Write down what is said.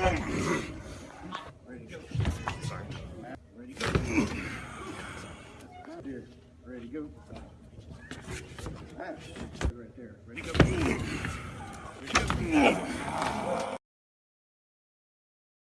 Ready to go. Sorry. Ready to go. Right there. Ready to go. Ready to go.